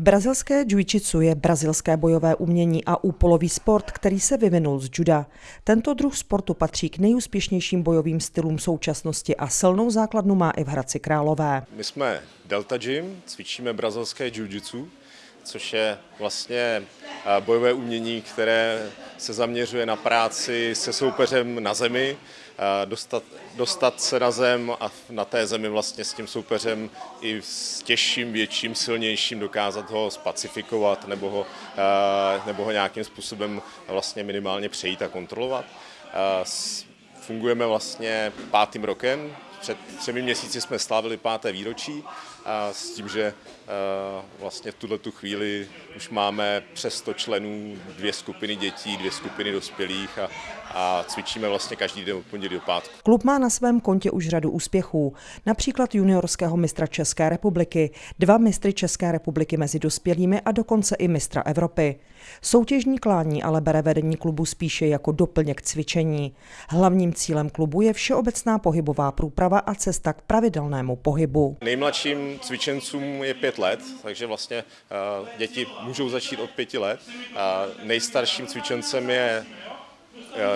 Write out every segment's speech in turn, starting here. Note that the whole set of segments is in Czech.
Brazilské jiu-jitsu je brazilské bojové umění a úpolový sport, který se vyvinul z juda. Tento druh sportu patří k nejúspěšnějším bojovým stylům současnosti a silnou základnu má i v Hradci Králové. My jsme Delta Gym, cvičíme brazilské jiu-jitsu, což je vlastně bojové umění, které se zaměřuje na práci se soupeřem na zemi, dostat, dostat se na zem a na té zemi vlastně s tím soupeřem i s těžším, větším, silnějším dokázat ho spacifikovat nebo ho, nebo ho nějakým způsobem vlastně minimálně přejít a kontrolovat. Fungujeme vlastně pátým rokem, před třemi měsíci jsme slavili páté výročí a s tím, že vlastně v tuhle tu chvíli už máme přes 100 členů, dvě skupiny dětí, dvě skupiny dospělých a, a cvičíme vlastně každý den od pondělí do pátku. Klub má na svém kontě už řadu úspěchů, například juniorského mistra České republiky, dva mistry České republiky mezi dospělými a dokonce i mistra Evropy. Soutěžní klání ale bere vedení klubu spíše jako doplněk cvičení. Hlavním cílem klubu je všeobecná pohybová průprava a cesta k pravidelnému pohybu. Nejmladším cvičencům je pět let, takže vlastně děti můžou začít od pěti let. Nejstarším cvičencem je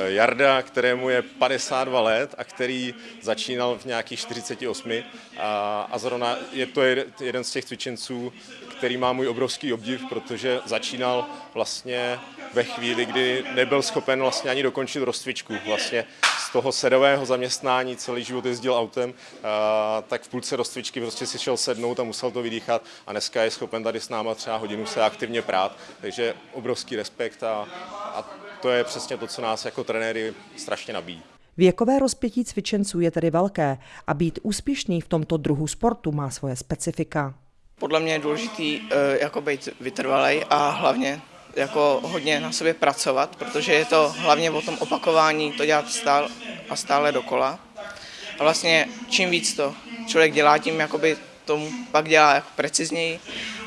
Jarda, kterému je 52 let a který začínal v nějakých 48 a, a zrovna je to jeden z těch cvičenců, který má můj obrovský obdiv, protože začínal vlastně ve chvíli, kdy nebyl schopen vlastně ani dokončit rozcvičku. Vlastně z toho sedového zaměstnání celý život jezdil autem, tak v půlce rozcvičky prostě si šel sednout a musel to vydýchat a dneska je schopen tady s náma třeba hodinu se aktivně prát, takže obrovský respekt a, a to je přesně to, co nás jako trenéry strašně nabíjí. Věkové rozpětí cvičenců je tedy velké a být úspěšný v tomto druhu sportu má svoje specifika. Podle mě je důležitý jako být vytrvalý a hlavně jako hodně na sobě pracovat, protože je to hlavně o tom opakování, to dělat stále a stále dokola. A vlastně čím víc to člověk dělá, tím jakoby tomu pak dělá jako precizněji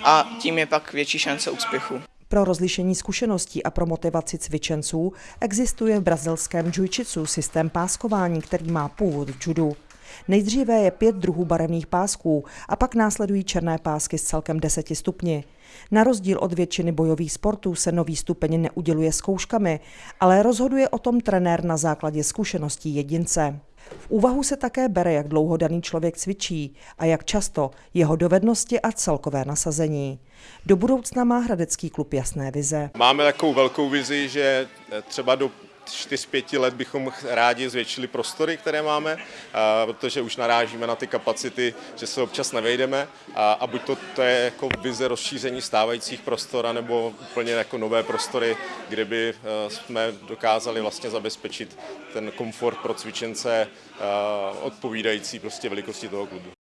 a tím je pak větší šance úspěchu. Pro rozlišení zkušeností a pro motivaci cvičenců existuje v brazilském jiu systém páskování, který má původ v judu. Nejdříve je pět druhů barevných pásků a pak následují černé pásky s celkem deseti stupni. Na rozdíl od většiny bojových sportů se nový stupeň neuděluje zkouškami, ale rozhoduje o tom trenér na základě zkušeností jedince. V úvahu se také bere, jak dlouho daný člověk cvičí a jak často jeho dovednosti a celkové nasazení. Do budoucna má Hradecký klub jasné vize. Máme takovou velkou vizi, že třeba do 4-5 let bychom rádi zvětšili prostory, které máme, protože už narážíme na ty kapacity, že se občas nevejdeme a, buď to, to je jako vize rozšíření stávajících prostor, nebo úplně jako nové prostory, kde by e, jsme dokázali vlastně zabezpečit ten komfort pro cvičence e, odpovídající prostě velikosti toho klubu.